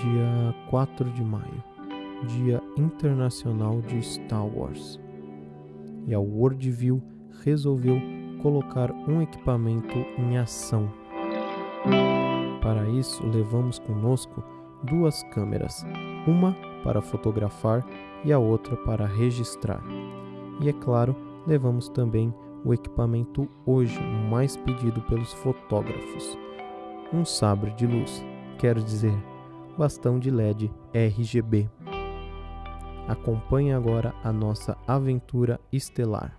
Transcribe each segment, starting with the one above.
dia 4 de maio, Dia Internacional de Star Wars. E a Worldview resolveu colocar um equipamento em ação. Para isso, levamos conosco duas câmeras, uma para fotografar e a outra para registrar. E é claro, levamos também o equipamento hoje mais pedido pelos fotógrafos: um sabre de luz, quer dizer, bastão de LED RGB. Acompanhe agora a nossa aventura estelar.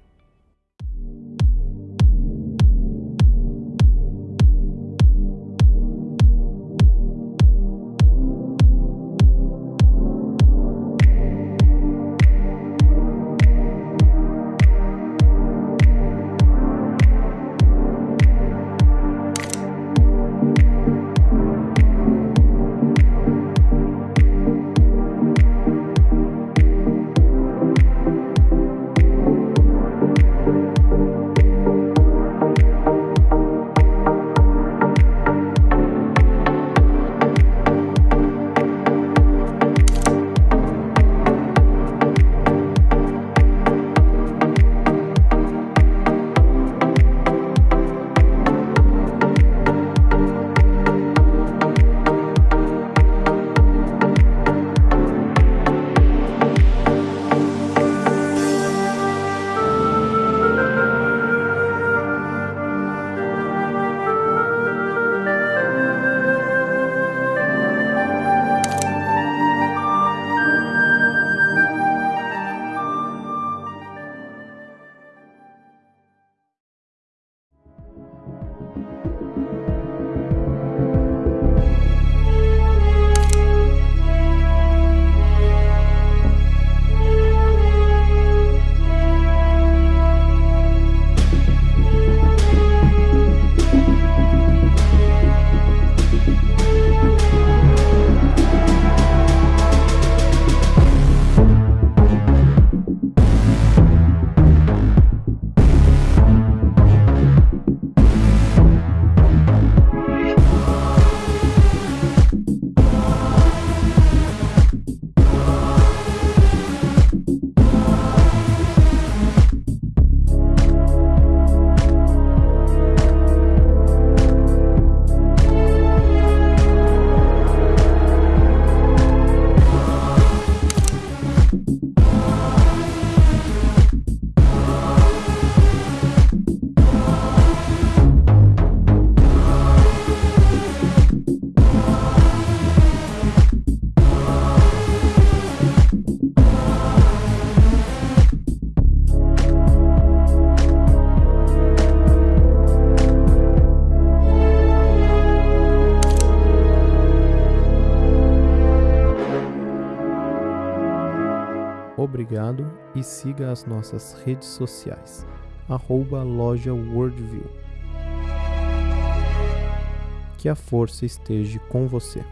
Obrigado e siga as nossas redes sociais. Arroba loja Worldview. Que a força esteja com você.